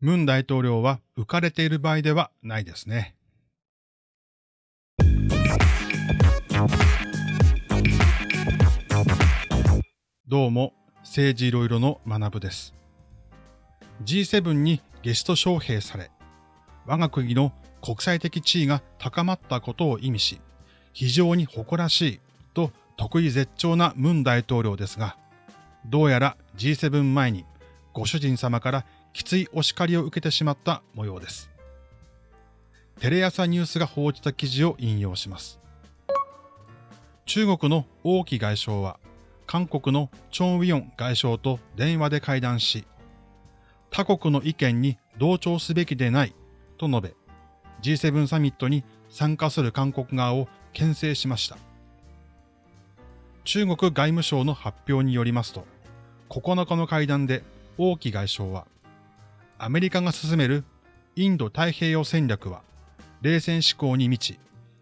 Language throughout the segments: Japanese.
ムン大統領は浮かれている場合ではないですね。どうも、政治いろいろの学部です。G7 にゲスト招聘され、我が国の国際的地位が高まったことを意味し、非常に誇らしいと得意絶頂なムン大統領ですが、どうやら G7 前にご主人様からきついお叱りを受けてしまった模様です。テレ朝ニュースが報じた記事を引用します。中国の王毅外相は、韓国のチョン・ウィヨン外相と電話で会談し、他国の意見に同調すべきでないと述べ、G7 サミットに参加する韓国側を牽制しました。中国外務省の発表によりますと、9日の会談で王毅外相は、アメリカが進めるインド太平洋戦略は、冷戦思考に満ち、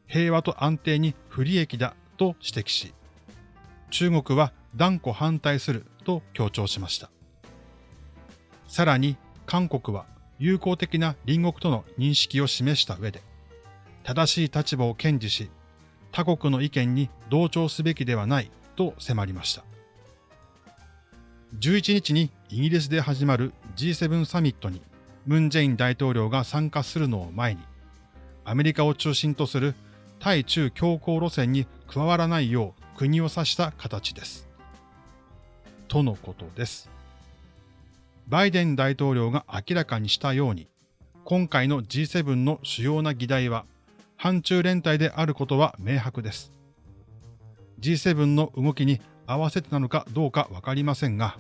平和と安定に不利益だと指摘し、中国は断固反対すると強調しました。さらに、韓国は友好的な隣国との認識を示した上で、正しい立場を堅持し、他国の意見に同調すべきではないと迫りました。11日にイギリスで始まる G7 サミットにムン・ジェイン大統領が参加するのを前に、アメリカを中心とする対中強硬路線に加わらないよう国を指した形です。とのことです。バイデン大統領が明らかにしたように、今回の G7 の主要な議題は、反中連帯であることは明白です。G7 の動きに合わせてなのかどうかわかりませんが、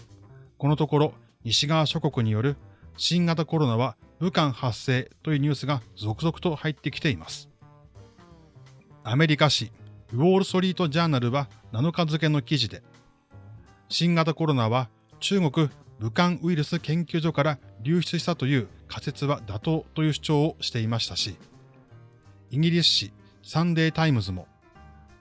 このところ西側諸国による新型コロナは武漢発生というニュースが続々と入ってきています。アメリカ紙ウォール・ストリート・ジャーナルは7日付の記事で、新型コロナは中国武漢ウイルス研究所から流出したという仮説は妥当という主張をしていましたし、イギリス紙サンデータイムズも、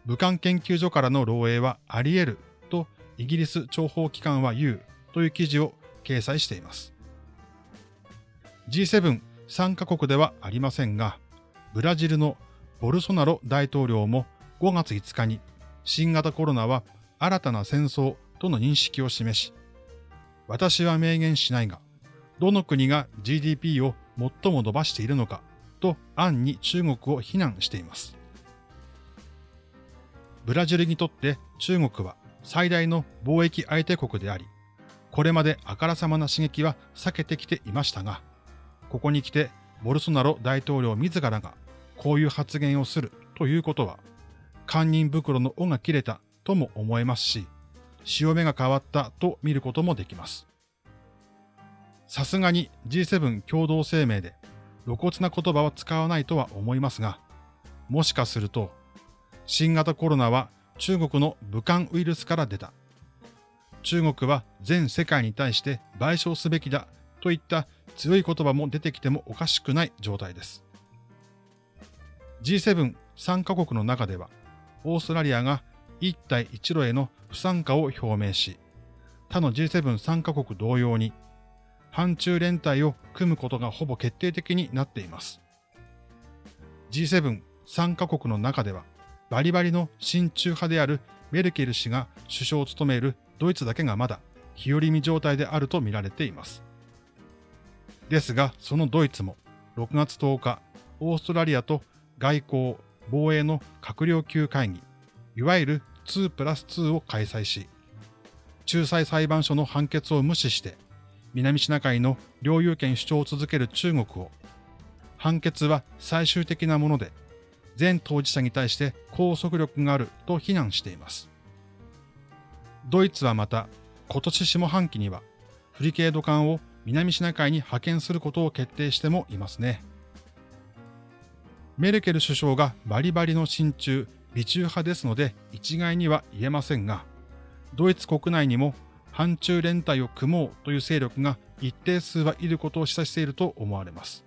武漢研究所からの漏洩はあり得るとイギリス諜報機関は言うという記事を掲載しています。G7 参加国ではありませんが、ブラジルのボルソナロ大統領も5月5日に新型コロナは新たな戦争との認識を示し、私は明言しないが、どの国が GDP を最も伸ばしているのかと暗に中国を非難しています。ブラジルにとって中国は最大の貿易相手国であり、これまであからさまな刺激は避けてきていましたが、ここに来てボルソナロ大統領自らがこういう発言をするということは、堪忍袋の尾が切れたとも思えますし、潮目が変わったと見ることもできます。さすがに G7 共同声明で露骨な言葉は使わないとは思いますが、もしかすると、新型コロナは中国の武漢ウイルスから出た。中国は全世界に対して賠償すべきだといった強い言葉も出てきてもおかしくない状態です。G7 参加国の中では、オーストラリアが一帯一路への不参加を表明し、他の G7 参加国同様に、反中連帯を組むことがほぼ決定的になっています。G7 参加国の中では、バリバリの親中派であるメルケル氏が首相を務めるドイツだけがまだ日和見状態であると見られています。ですが、そのドイツも6月10日、オーストラリアと外交、防衛の閣僚級会議、いわゆる2プラス2を開催し、仲裁裁判所の判決を無視して、南シナ海の領有権主張を続ける中国を、判決は最終的なもので、全当事者に対して拘束力があると非難しています。ドイツはまた、今年下半期には、フリケード艦を南シナ海に派遣することを決定してもいますね。メルケル首相がバリバリの親中、美中派ですので一概には言えませんが、ドイツ国内にも反中連帯を組もうという勢力が一定数はいることを示唆していると思われます。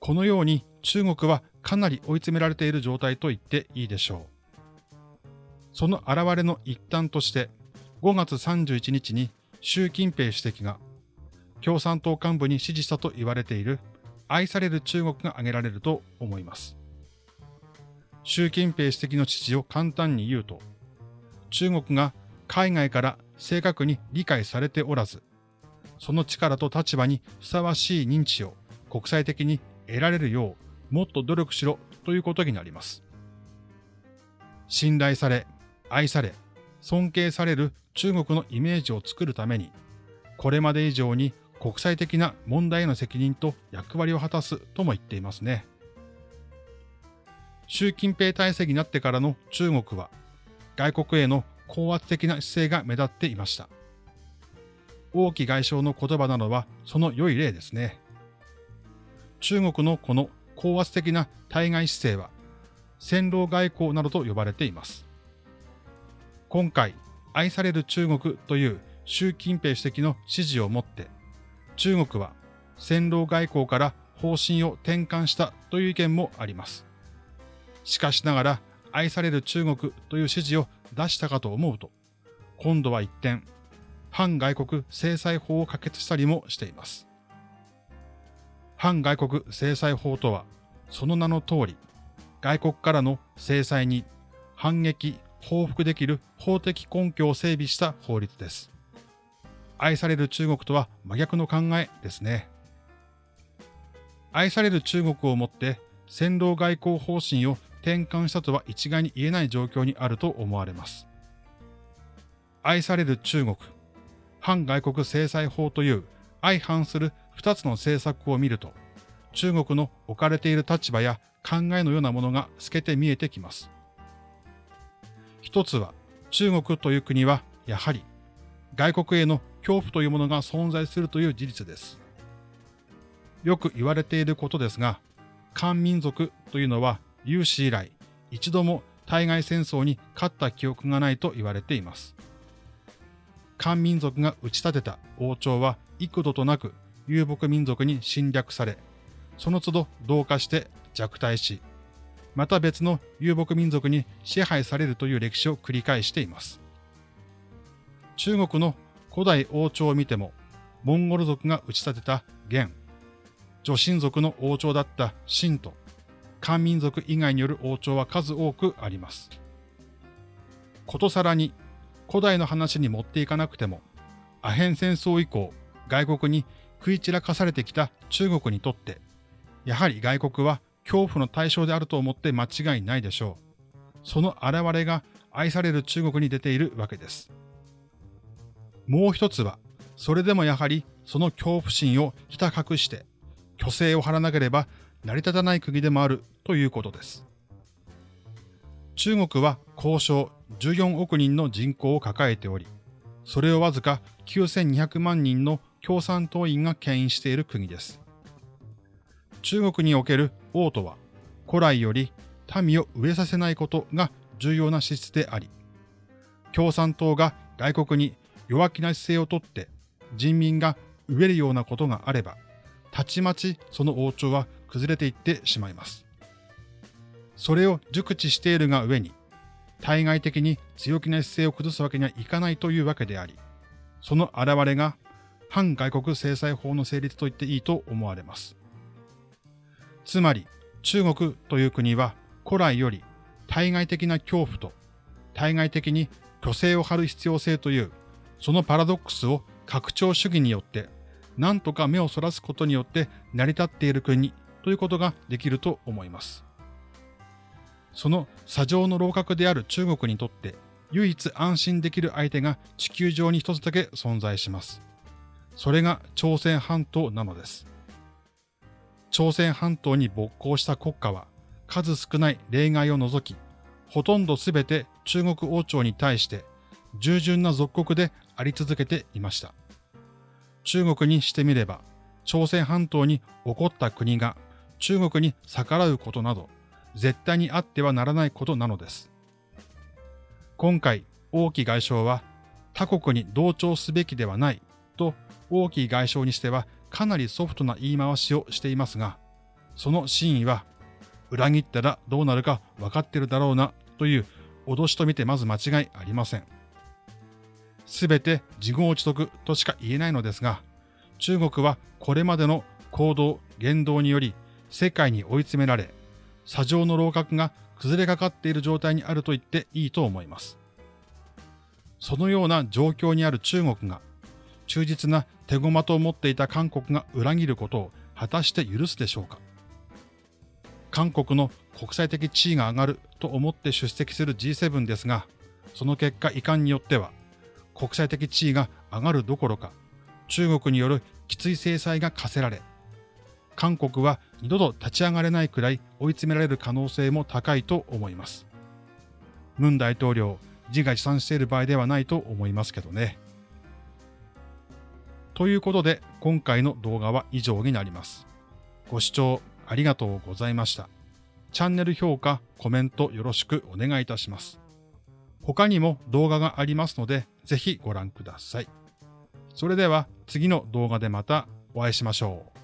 このように中国はかなり追い詰められている状態と言っていいでしょう。その現れの一端として5月31日に習近平主席が共産党幹部に支持したと言われている愛される中国が挙げられると思います。習近平主席の父を簡単に言うと、中国が海外から正確に理解されておらず、その力と立場にふさわしい認知を国際的に得られるようもっと努力しろということになります。信頼され、愛され、尊敬される中国のイメージを作るために、これまで以上に国際的な問題への責任と役割を果たすとも言っていますね。習近平体制になってからの中国は、外国への高圧的な姿勢が目立っていました。王毅外相の言葉などはその良い例ですね。中国のこの高圧的な対外姿勢は、戦狼外交などと呼ばれています。今回、愛される中国という習近平主席の指示をもって、中国は戦狼外交から方針を転換したという意見もあります。しかしながら、愛される中国という指示を出したかと思うと、今度は一転、反外国制裁法を可決したりもしています。反外国制裁法とは、その名の通り、外国からの制裁に反撃、報復できる法的根拠を整備した法律です。愛される中国とは真逆の考えですね。愛される中国をもって戦狼外交方針を転換したとは一概に言えない状況にあると思われます。愛される中国、反外国制裁法という相反する二つの政策を見ると、中国の置かれている立場や考えのようなものが透けて見えてきます。一つは、中国という国は、やはり、外国への恐怖というものが存在するという事実です。よく言われていることですが、漢民族というのは有史以来、一度も対外戦争に勝った記憶がないと言われています。漢民族が打ち立てた王朝は幾度となく遊牧民族に侵略され、その都度同化して弱体し、また別の遊牧民族に支配されるという歴史を繰り返しています。中国の古代王朝を見ても、モンゴル族が打ち立てた元、女神族の王朝だった秦と、漢民族以外による王朝は数多くあります。ことさらに、古代の話に持っていかなくても、アヘン戦争以降、外国に食い散らかされてきた中国にとって、やはり外国は恐怖の対象であると思って間違いないでしょう。その現れが愛される中国に出ているわけです。もう一つは、それでもやはりその恐怖心をひた隠して、虚勢を張らなければ成り立たない国でもあるということです。中国は交渉14億人の人口を抱えており、それをわずか9200万人の共産党員が牽引している国です。中国における王とは、古来より民を飢えさせないことが重要な資質であり、共産党が外国に弱気な姿勢をとって人民が飢えるようなことがあれば、たちまちその王朝は崩れていってしまいます。それを熟知しているが上に、対外的に強気な姿勢を崩すわけにはいかないというわけであり、その現れが反外国制裁法の成立と言っていいと思われます。つまり、中国という国は古来より対外的な恐怖と対外的に虚勢を張る必要性というそのパラドックスを拡張主義によって何とか目をそらすことによって成り立っている国ということができると思います。その砂上の楼閣である中国にとって唯一安心できる相手が地球上に一つだけ存在します。それが朝鮮半島なのです。朝鮮半島に勃興した国家は数少ない例外を除き、ほとんどすべて中国王朝に対して従順な属国であり続けていました。中国にしてみれば、朝鮮半島に起こった国が中国に逆らうことなど、絶対にあってはならないことなのです。今回、王毅外相は、他国に同調すべきではないと、王毅外相にしてはかなりソフトな言い回しをしていますが、その真意は、裏切ったらどうなるか分かってるだろうなという脅しと見てまず間違いありません。すべて自業自得としか言えないのですが、中国はこれまでの行動、言動により世界に追い詰められ、砂上の楼閣が崩れかかっている状態にあると言っていいと思います。そのような状況にある中国が、忠実な手駒と思っていた韓国が裏切ることを果たして許すでしょうか？韓国の国際的地位が上がると思って出席する G7 ですが、その結果遺憾によっては、国際的地位が上がるどころか、中国によるきつい制裁が課せられ、韓国は二度と立ち上がれないくらい追い詰められる可能性も高いと思います。ムン大統領、自画自賛している場合ではないと思いますけどね。ということで、今回の動画は以上になります。ご視聴ありがとうございました。チャンネル評価、コメントよろしくお願いいたします。他にも動画がありますので、ぜひご覧ください。それでは次の動画でまたお会いしましょう。